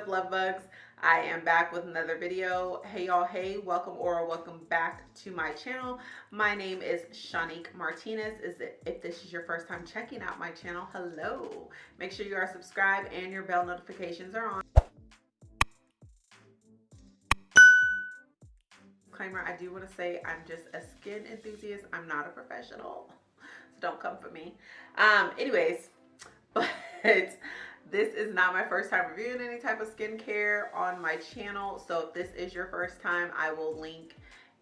up love bugs? I am back with another video. Hey y'all. Hey welcome or welcome back to my channel. My name is shanique martinez. Is it if this is your first time checking out my channel hello. Make sure you are subscribed and your bell notifications are on. Disclaimer i do want to say i'm just a skin enthusiast. I'm not a professional. So don't come for me. Um anyways but this is not my first time reviewing any type of skincare on my channel. So if this is your first time, I will link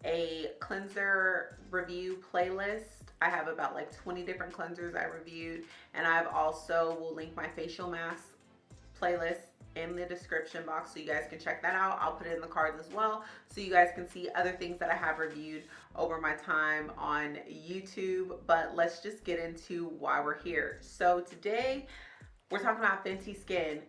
a cleanser review playlist. I have about like 20 different cleansers I reviewed. And I've also will link my facial mask playlist in the description box so you guys can check that out. I'll put it in the cards as well so you guys can see other things that I have reviewed over my time on YouTube. But let's just get into why we're here. So today we're talking about Fenty Skin.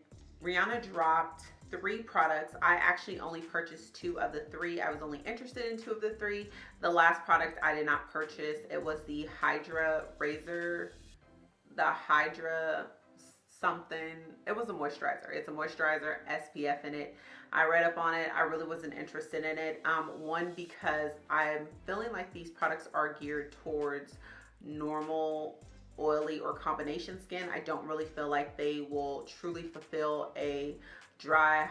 Rihanna dropped three products. I actually only purchased two of the three. I was only interested in two of the three. The last product I did not purchase. It was the Hydra Razor, the Hydra something. It was a moisturizer. It's a moisturizer, SPF in it. I read up on it. I really wasn't interested in it. Um, one, because I'm feeling like these products are geared towards normal oily or combination skin, I don't really feel like they will truly fulfill a dry,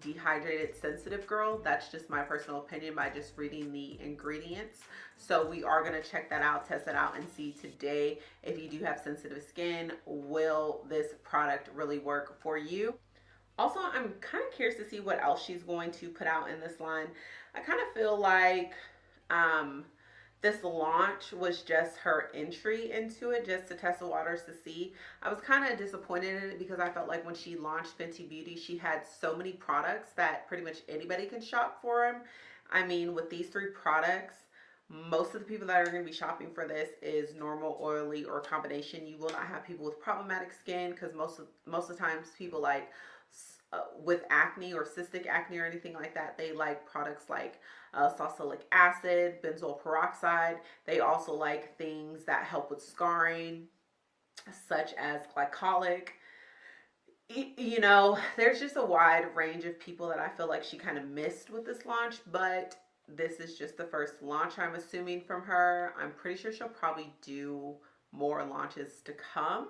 dehydrated, sensitive girl. That's just my personal opinion by just reading the ingredients. So we are going to check that out, test it out, and see today if you do have sensitive skin, will this product really work for you? Also, I'm kind of curious to see what else she's going to put out in this line. I kind of feel like um, this launch was just her entry into it just to test the waters to see. I was kind of disappointed in it because i felt like when she launched fenty beauty she had so many products that pretty much anybody can shop for them i mean with these three products most of the people that are going to be shopping for this is normal oily or combination. You will not have people with problematic skin because most of most of the times people like uh, with acne or cystic acne or anything like that, they like products like uh, salicylic acid, benzoyl peroxide. They also like things that help with scarring, such as glycolic. You know, there's just a wide range of people that I feel like she kind of missed with this launch, but this is just the first launch I'm assuming from her. I'm pretty sure she'll probably do more launches to come.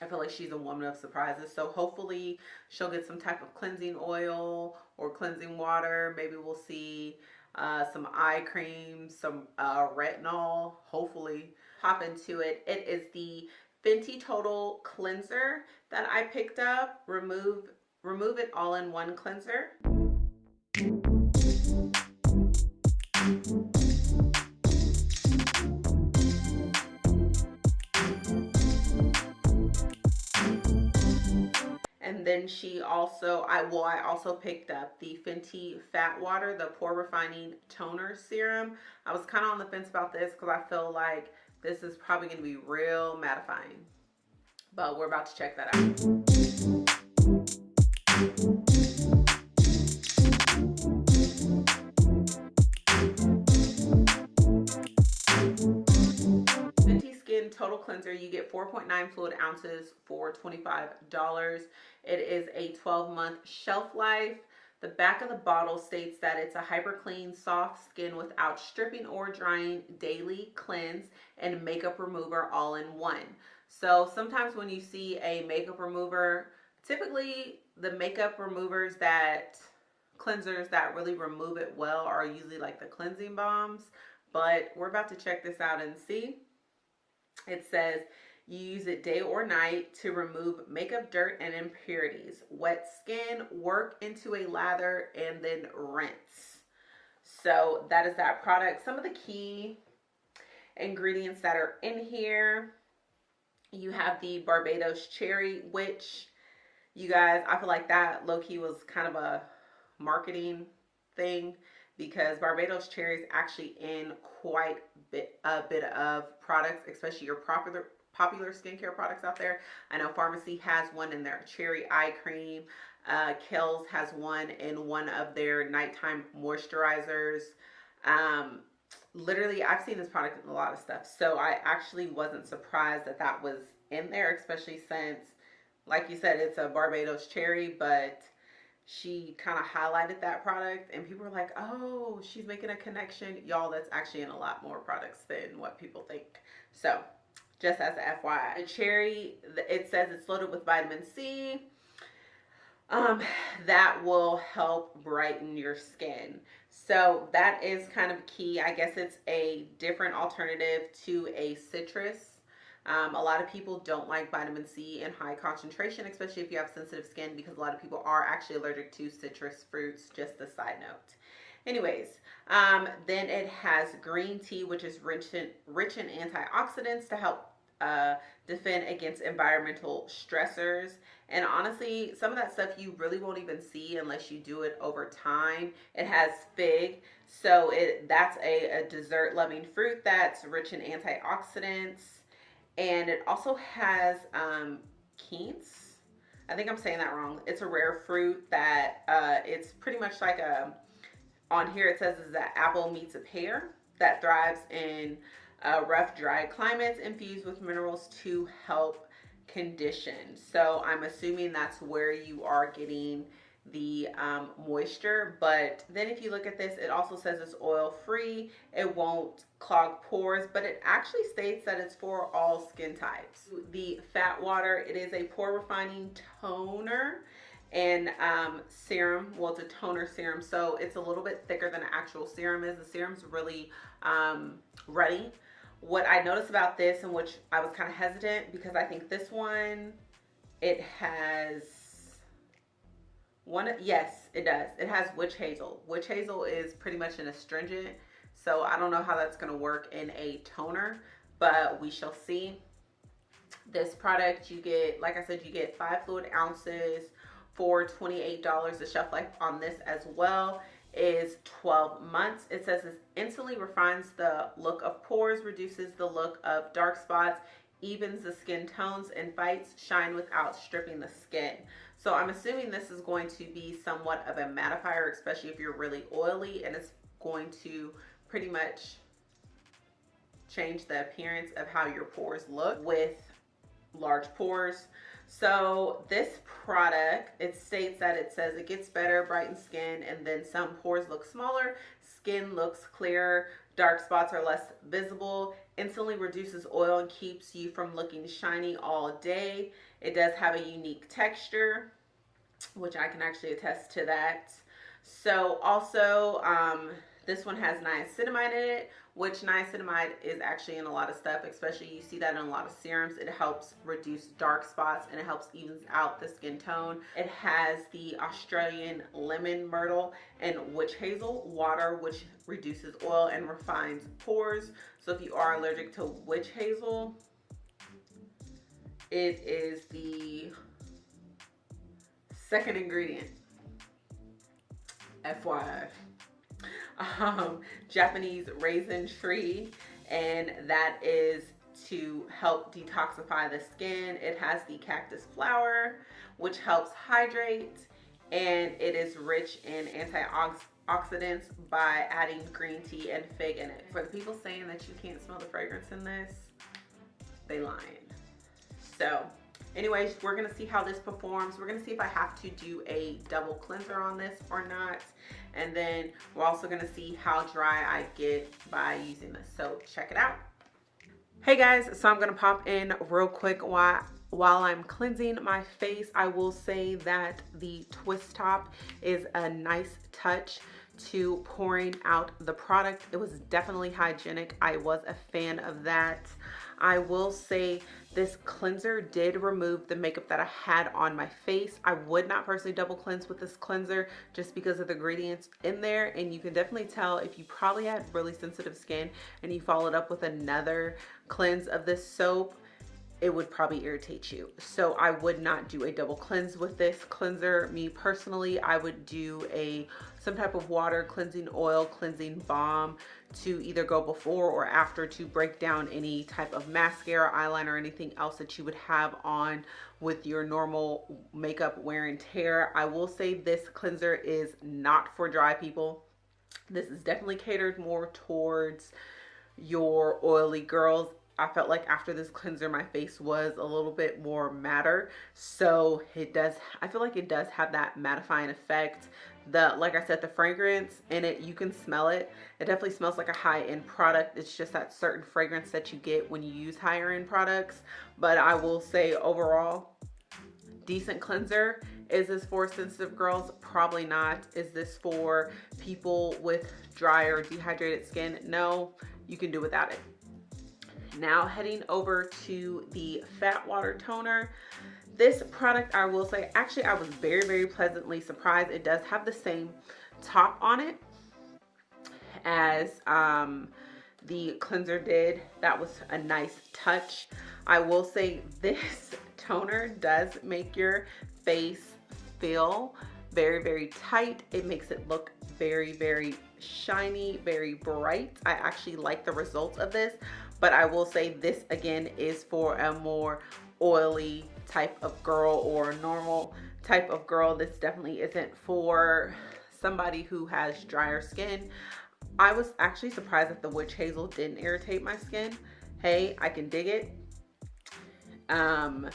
I feel like she's a woman of surprises. So hopefully she'll get some type of cleansing oil or cleansing water. Maybe we'll see uh, some eye cream, some uh, retinol, hopefully. Hop into it. It is the Fenty Total Cleanser that I picked up. Remove, remove it all in one cleanser. Then she also, I well, I also picked up the Fenty Fat Water, the Pore Refining Toner Serum. I was kind of on the fence about this because I feel like this is probably going to be real mattifying. But we're about to check that out. Cleanser you get 4.9 fluid ounces for $25 it is a 12 month shelf life. The back of the bottle states that it's a hyper clean soft skin without stripping or drying daily cleanse and makeup remover all in one. So sometimes when you see a makeup remover typically the makeup removers that cleansers that really remove it well are usually like the cleansing balms, but we're about to check this out and see it says you use it day or night to remove makeup dirt and impurities. Wet skin, work into a lather, and then rinse. So that is that product. Some of the key ingredients that are in here. You have the Barbados cherry, which you guys, I feel like that low-key was kind of a marketing thing because Barbados cherry is actually in quite bit, a bit of products, especially your popular popular skincare products out there. I know Farmacy has one in their cherry eye cream. Uh, has one in one of their nighttime moisturizers. Um, literally, I've seen this product in a lot of stuff. So I actually wasn't surprised that that was in there, especially since, like you said, it's a Barbados cherry, but she kind of highlighted that product and people were like, oh, she's making a connection. Y'all, that's actually in a lot more products than what people think. So just as a FYI. The cherry, it says it's loaded with vitamin C. Um, that will help brighten your skin. So that is kind of key. I guess it's a different alternative to a citrus um, a lot of people don't like vitamin C in high concentration, especially if you have sensitive skin, because a lot of people are actually allergic to citrus fruits, just a side note. Anyways, um, then it has green tea, which is rich in, rich in antioxidants to help uh, defend against environmental stressors. And honestly, some of that stuff you really won't even see unless you do it over time. It has fig, so it that's a, a dessert loving fruit that's rich in antioxidants and it also has um, quince. I think I'm saying that wrong. It's a rare fruit that uh, it's pretty much like a, on here it says is that apple meets a pear that thrives in uh, rough, dry climates infused with minerals to help condition. So I'm assuming that's where you are getting the um, moisture but then if you look at this it also says it's oil free it won't clog pores but it actually states that it's for all skin types. The fat water it is a pore refining toner and um, serum well it's a toner serum so it's a little bit thicker than an actual serum is. The serum's really um, ready what I noticed about this and which I was kind of hesitant because I think this one it has one, yes, it does. It has witch hazel. Witch hazel is pretty much an astringent, so I don't know how that's going to work in a toner, but we shall see. This product, you get, like I said, you get five fluid ounces for $28. The shelf life on this as well is 12 months. It says this instantly refines the look of pores, reduces the look of dark spots, evens the skin tones, and fights shine without stripping the skin. So I'm assuming this is going to be somewhat of a mattifier, especially if you're really oily and it's going to pretty much change the appearance of how your pores look with large pores. So this product, it states that it says it gets better, brighten skin, and then some pores look smaller, skin looks clearer, dark spots are less visible, instantly reduces oil and keeps you from looking shiny all day. It does have a unique texture, which I can actually attest to that. So also, um, this one has niacinamide in it, which niacinamide is actually in a lot of stuff, especially you see that in a lot of serums. It helps reduce dark spots and it helps evens out the skin tone. It has the Australian lemon myrtle and witch hazel water, which reduces oil and refines pores. So if you are allergic to witch hazel, it is the second ingredient. FYI. Um, Japanese raisin tree and that is to help detoxify the skin. It has the cactus flower which helps hydrate and it is rich in antioxidants by adding green tea and fig in it. For the people saying that you can't smell the fragrance in this, they lying. So anyways, we're gonna see how this performs. We're gonna see if I have to do a double cleanser on this or not. And then we're also gonna see how dry I get by using this. So check it out. Hey guys, so I'm gonna pop in real quick while while I'm cleansing my face, I will say that the twist top is a nice touch to pouring out the product. It was definitely hygienic. I was a fan of that. I will say this cleanser did remove the makeup that I had on my face. I would not personally double cleanse with this cleanser just because of the ingredients in there. And you can definitely tell if you probably had really sensitive skin and you followed up with another cleanse of this soap, it would probably irritate you. So I would not do a double cleanse with this cleanser. Me personally, I would do a some type of water cleansing oil cleansing balm to either go before or after to break down any type of mascara, eyeliner, or anything else that you would have on with your normal makeup wear and tear. I will say this cleanser is not for dry people. This is definitely catered more towards your oily girls I felt like after this cleanser, my face was a little bit more matter. So it does, I feel like it does have that mattifying effect. The, like I said, the fragrance in it, you can smell it. It definitely smells like a high-end product. It's just that certain fragrance that you get when you use higher end products. But I will say overall, decent cleanser. Is this for sensitive girls? Probably not. Is this for people with dry or dehydrated skin? No, you can do without it. Now heading over to the Fat Water Toner. This product, I will say, actually I was very, very pleasantly surprised. It does have the same top on it as um, the cleanser did. That was a nice touch. I will say this toner does make your face feel very, very tight. It makes it look very, very shiny, very bright. I actually like the results of this, but I will say this again is for a more oily type of girl or normal type of girl. This definitely isn't for somebody who has drier skin. I was actually surprised that the witch hazel didn't irritate my skin. Hey, I can dig it. Um,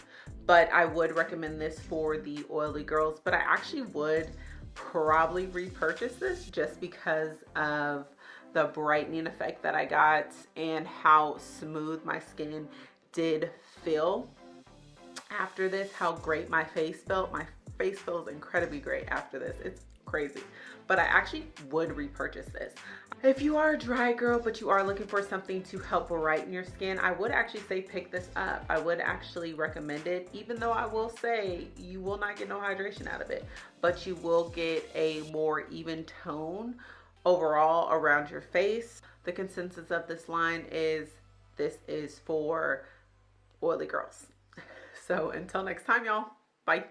but I would recommend this for the oily girls. But I actually would probably repurchase this just because of the brightening effect that I got and how smooth my skin did feel after this, how great my face felt. My face feels incredibly great after this. It's crazy. But I actually would repurchase this. If you are a dry girl, but you are looking for something to help brighten your skin, I would actually say pick this up. I would actually recommend it, even though I will say you will not get no hydration out of it, but you will get a more even tone overall around your face. The consensus of this line is this is for oily girls. So until next time, y'all, bye.